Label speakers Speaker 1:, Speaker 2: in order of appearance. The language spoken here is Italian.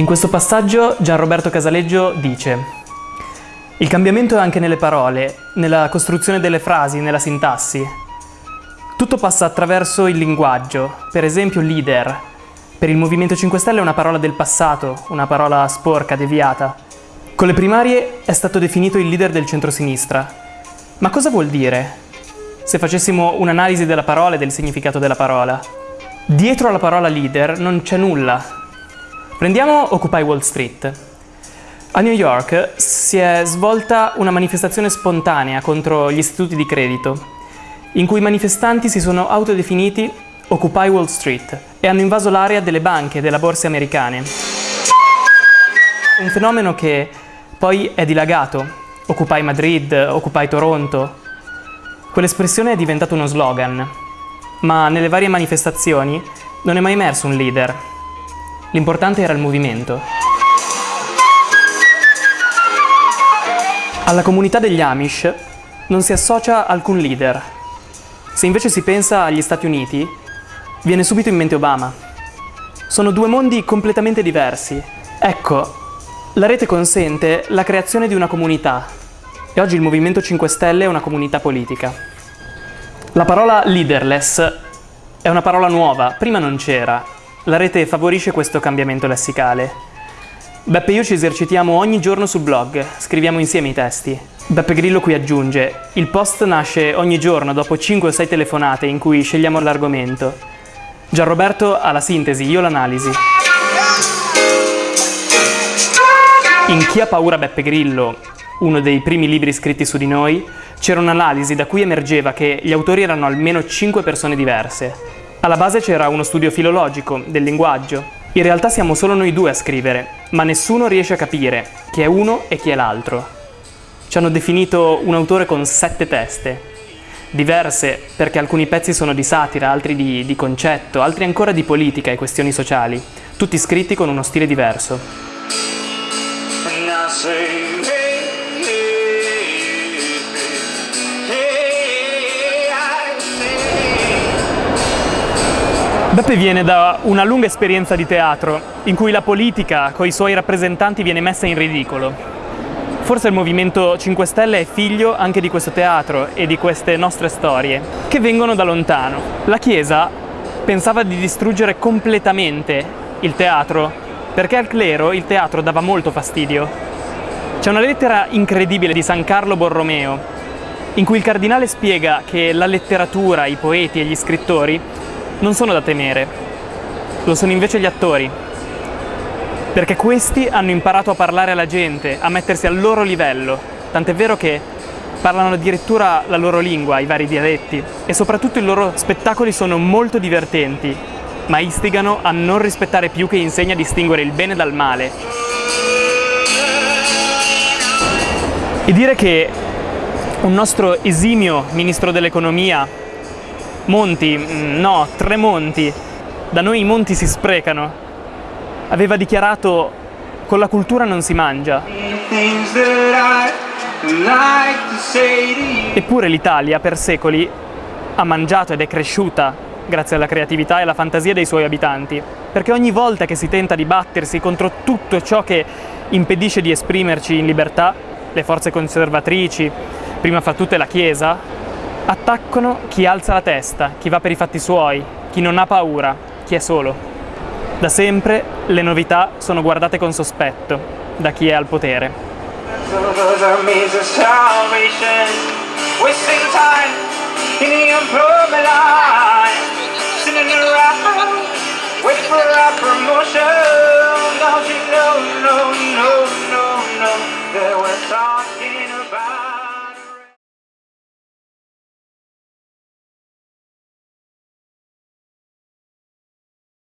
Speaker 1: In questo passaggio Gianroberto Casaleggio dice il cambiamento è anche nelle parole, nella costruzione delle frasi, nella sintassi. Tutto passa attraverso il linguaggio, per esempio leader. Per il Movimento 5 Stelle è una parola del passato, una parola sporca, deviata. Con le primarie è stato definito il leader del centrosinistra. Ma cosa vuol dire? Se facessimo un'analisi della parola e del significato della parola. Dietro alla parola leader non c'è nulla. Prendiamo Occupy Wall Street. A New York si è svolta una manifestazione spontanea contro gli istituti di credito, in cui i manifestanti si sono autodefiniti Occupy Wall Street e hanno invaso l'area delle banche e delle borse americane. Un fenomeno che poi è dilagato, Occupy Madrid, Occupy Toronto. Quell'espressione è diventata uno slogan, ma nelle varie manifestazioni non è mai emerso un leader. L'importante era il movimento. Alla comunità degli Amish non si associa alcun leader. Se invece si pensa agli Stati Uniti, viene subito in mente Obama. Sono due mondi completamente diversi. Ecco, la rete consente la creazione di una comunità e oggi il Movimento 5 Stelle è una comunità politica. La parola leaderless è una parola nuova, prima non c'era. La rete favorisce questo cambiamento lessicale. Beppe e io ci esercitiamo ogni giorno sul blog, scriviamo insieme i testi. Beppe Grillo qui aggiunge, il post nasce ogni giorno dopo 5 o 6 telefonate in cui scegliamo l'argomento. Gianroberto ha la sintesi, io l'analisi. In Chi ha paura Beppe Grillo, uno dei primi libri scritti su di noi, c'era un'analisi da cui emergeva che gli autori erano almeno 5 persone diverse. Alla base c'era uno studio filologico, del linguaggio, in realtà siamo solo noi due a scrivere, ma nessuno riesce a capire chi è uno e chi è l'altro. Ci hanno definito un autore con sette teste, diverse perché alcuni pezzi sono di satira, altri di, di concetto, altri ancora di politica e questioni sociali, tutti scritti con uno stile diverso. Beppe viene da una lunga esperienza di teatro, in cui la politica, con i suoi rappresentanti, viene messa in ridicolo. Forse il Movimento 5 Stelle è figlio anche di questo teatro e di queste nostre storie, che vengono da lontano. La Chiesa pensava di distruggere completamente il teatro, perché al clero il teatro dava molto fastidio. C'è una lettera incredibile di San Carlo Borromeo, in cui il cardinale spiega che la letteratura, i poeti e gli scrittori non sono da temere, lo sono invece gli attori, perché questi hanno imparato a parlare alla gente, a mettersi al loro livello, tant'è vero che parlano addirittura la loro lingua, i vari dialetti, e soprattutto i loro spettacoli sono molto divertenti, ma istigano a non rispettare più che insegna a distinguere il bene dal male. E dire che un nostro esimio ministro dell'economia Monti, mm, no, tre monti. Da noi i monti si sprecano. Aveva dichiarato con la cultura non si mangia. Eppure l'Italia per secoli ha mangiato ed è cresciuta grazie alla creatività e alla fantasia dei suoi abitanti, perché ogni volta che si tenta di battersi contro tutto ciò che impedisce di esprimerci in libertà, le forze conservatrici, prima fra tutte la Chiesa, Attaccano chi alza la testa, chi va per i fatti suoi, chi non ha paura, chi è solo. Da sempre le novità sono guardate con sospetto da chi è al potere. Wasting time in the employment line